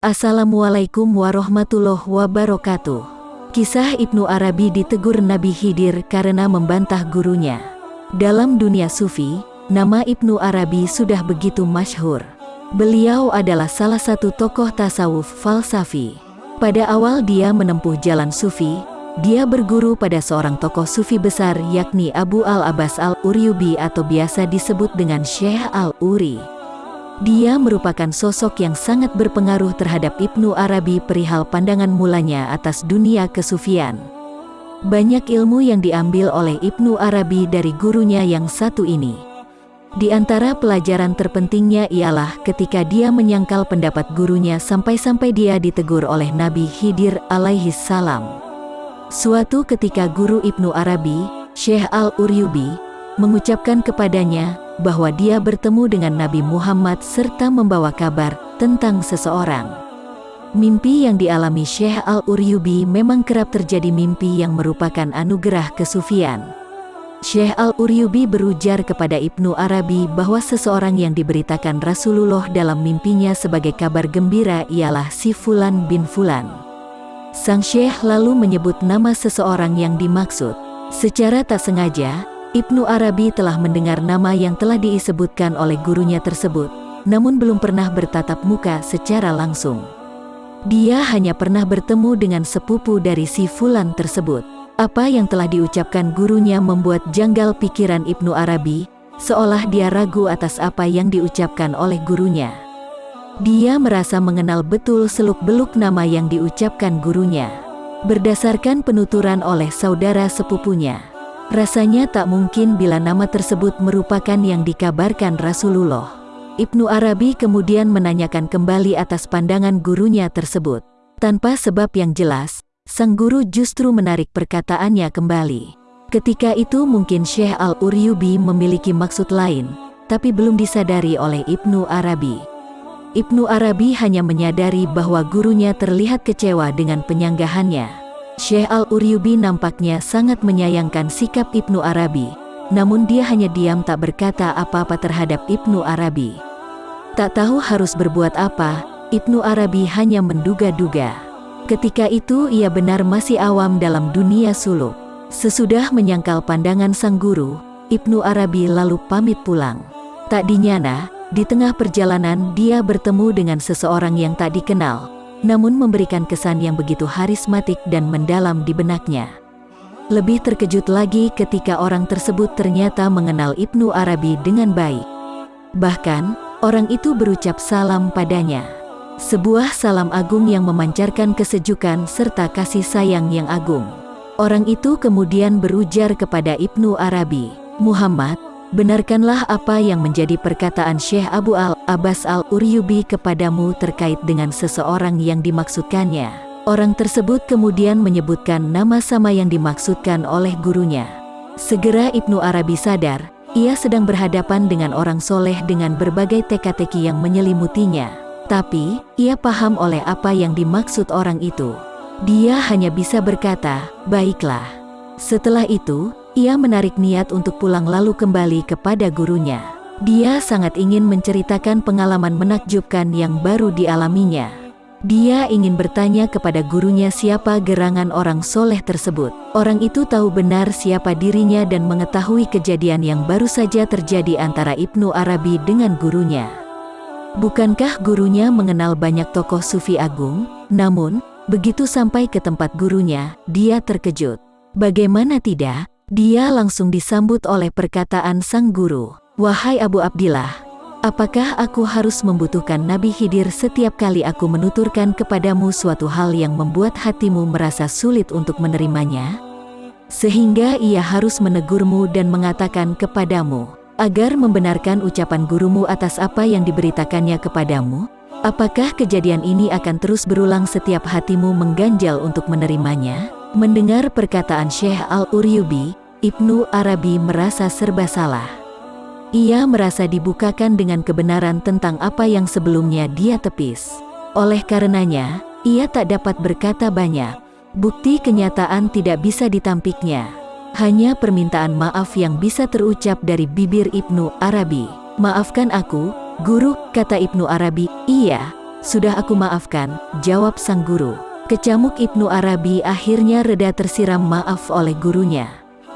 Assalamualaikum warahmatullahi wabarakatuh. Kisah Ibnu Arabi ditegur Nabi Khidir karena membantah gurunya. Dalam dunia sufi, nama Ibnu Arabi sudah begitu masyhur. Beliau adalah salah satu tokoh tasawuf falsafi. Pada awal dia menempuh jalan sufi, dia berguru pada seorang tokoh sufi besar yakni Abu Al-Abbas Al-Uryubi atau biasa disebut dengan Syekh Al-Uri. Dia merupakan sosok yang sangat berpengaruh terhadap Ibnu Arabi perihal pandangan mulanya atas dunia kesufian. Banyak ilmu yang diambil oleh Ibnu Arabi dari gurunya yang satu ini. Di antara pelajaran terpentingnya ialah ketika dia menyangkal pendapat gurunya sampai-sampai dia ditegur oleh Nabi Khidir alaihi salam. Suatu ketika guru Ibnu Arabi, Syekh Al-Uryubi, mengucapkan kepadanya bahwa dia bertemu dengan Nabi Muhammad serta membawa kabar tentang seseorang. Mimpi yang dialami Syekh Al-Uryubi memang kerap terjadi mimpi yang merupakan anugerah kesufian. Syekh Al-Uryubi berujar kepada Ibnu Arabi bahwa seseorang yang diberitakan Rasulullah dalam mimpinya sebagai kabar gembira ialah si Fulan bin Fulan. Sang Syekh lalu menyebut nama seseorang yang dimaksud. Secara tak sengaja, Ibnu Arabi telah mendengar nama yang telah disebutkan oleh gurunya tersebut, namun belum pernah bertatap muka secara langsung. Dia hanya pernah bertemu dengan sepupu dari si Fulan tersebut. Apa yang telah diucapkan gurunya membuat janggal pikiran Ibnu Arabi, seolah dia ragu atas apa yang diucapkan oleh gurunya. Dia merasa mengenal betul seluk-beluk nama yang diucapkan gurunya. Berdasarkan penuturan oleh saudara sepupunya, Rasanya tak mungkin bila nama tersebut merupakan yang dikabarkan Rasulullah. Ibnu Arabi kemudian menanyakan kembali atas pandangan gurunya tersebut. Tanpa sebab yang jelas, sang guru justru menarik perkataannya kembali. Ketika itu mungkin Syekh Al-Uryubi memiliki maksud lain, tapi belum disadari oleh Ibnu Arabi. Ibnu Arabi hanya menyadari bahwa gurunya terlihat kecewa dengan penyanggahannya. Syekh Al-Uryubi nampaknya sangat menyayangkan sikap Ibnu Arabi, namun dia hanya diam tak berkata apa-apa terhadap Ibnu Arabi. Tak tahu harus berbuat apa, Ibnu Arabi hanya menduga-duga. Ketika itu ia benar masih awam dalam dunia suluk. Sesudah menyangkal pandangan sang guru, Ibnu Arabi lalu pamit pulang. Tak dinyana, di tengah perjalanan dia bertemu dengan seseorang yang tak dikenal, namun memberikan kesan yang begitu harismatik dan mendalam di benaknya. Lebih terkejut lagi ketika orang tersebut ternyata mengenal Ibnu Arabi dengan baik. Bahkan, orang itu berucap salam padanya. Sebuah salam agung yang memancarkan kesejukan serta kasih sayang yang agung. Orang itu kemudian berujar kepada Ibnu Arabi, Muhammad, Benarkanlah apa yang menjadi perkataan Syekh Abu Al-Abbas Al-Uryubi kepadamu terkait dengan seseorang yang dimaksudkannya. Orang tersebut kemudian menyebutkan nama sama yang dimaksudkan oleh gurunya. Segera Ibnu Arabi sadar, ia sedang berhadapan dengan orang soleh dengan berbagai teka-teki yang menyelimutinya. Tapi, ia paham oleh apa yang dimaksud orang itu. Dia hanya bisa berkata, baiklah. Setelah itu, ia menarik niat untuk pulang lalu kembali kepada gurunya. Dia sangat ingin menceritakan pengalaman menakjubkan yang baru dialaminya. Dia ingin bertanya kepada gurunya siapa gerangan orang soleh tersebut. Orang itu tahu benar siapa dirinya dan mengetahui kejadian yang baru saja terjadi antara Ibnu Arabi dengan gurunya. Bukankah gurunya mengenal banyak tokoh sufi agung? Namun, begitu sampai ke tempat gurunya, dia terkejut. Bagaimana tidak, dia langsung disambut oleh perkataan sang guru. Wahai Abu Abdillah, apakah aku harus membutuhkan Nabi Khidir setiap kali aku menuturkan kepadamu suatu hal yang membuat hatimu merasa sulit untuk menerimanya? Sehingga ia harus menegurmu dan mengatakan kepadamu, agar membenarkan ucapan gurumu atas apa yang diberitakannya kepadamu? Apakah kejadian ini akan terus berulang setiap hatimu mengganjal untuk menerimanya? Mendengar perkataan Syekh Al-Uryubi, Ibnu Arabi merasa serba salah. Ia merasa dibukakan dengan kebenaran tentang apa yang sebelumnya dia tepis. Oleh karenanya, ia tak dapat berkata banyak. Bukti kenyataan tidak bisa ditampiknya. Hanya permintaan maaf yang bisa terucap dari bibir Ibnu Arabi. Maafkan aku, guru, kata Ibnu Arabi. Iya, Sudah aku maafkan, jawab sang guru. Kecamuk Ibnu Arabi akhirnya reda tersiram maaf oleh gurunya.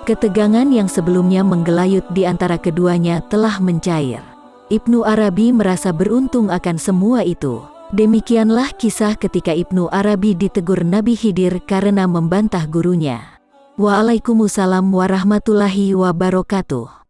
Ketegangan yang sebelumnya menggelayut di antara keduanya telah mencair. Ibnu Arabi merasa beruntung akan semua itu. Demikianlah kisah ketika Ibnu Arabi ditegur Nabi Khidir karena membantah gurunya. Waalaikumsalam warahmatullahi wabarakatuh.